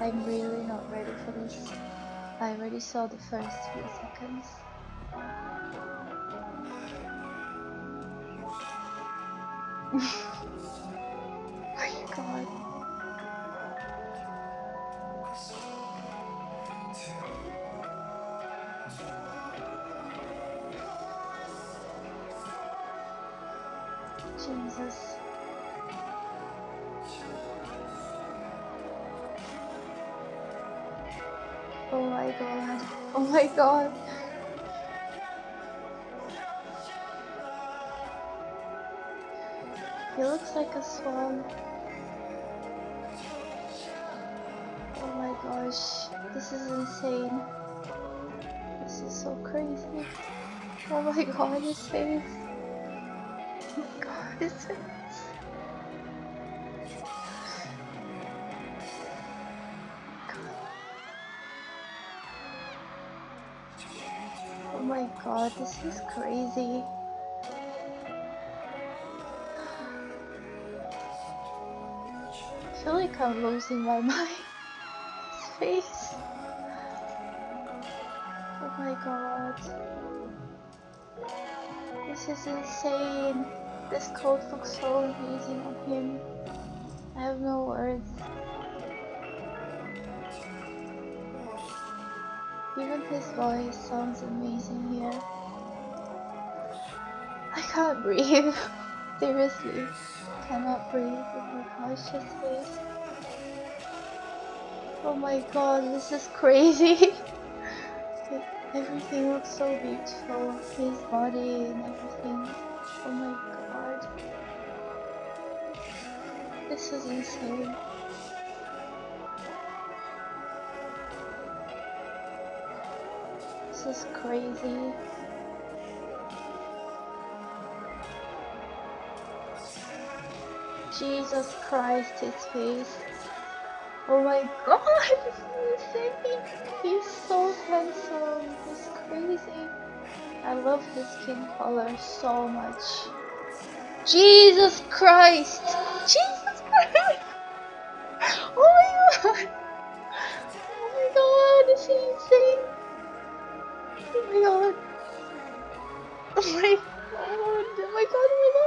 I'm really not ready for this. I already saw the first few seconds. my god. Jesus. Oh my god. Oh my god. He looks like a swan. Oh my gosh. This is insane. This is so crazy. Oh my god, his face. Oh my god, his face. My god, this is crazy. I feel like I'm losing my mind. His face. Oh my god. This is insane. This coat looks so amazing on him. I have no words. Even his voice sounds amazing here. I can't breathe. Seriously. Cannot breathe. Oh my his face. Oh my god, this is crazy. everything looks so beautiful. His body and everything. Oh my god. This is insane. This is crazy. Jesus Christ, his face. Oh my god. He's so handsome. He's crazy. I love his skin color so much. Jesus Christ! Jesus Christ! Oh my god! Oh my god, is insane! Oh my god, oh my god, oh my god.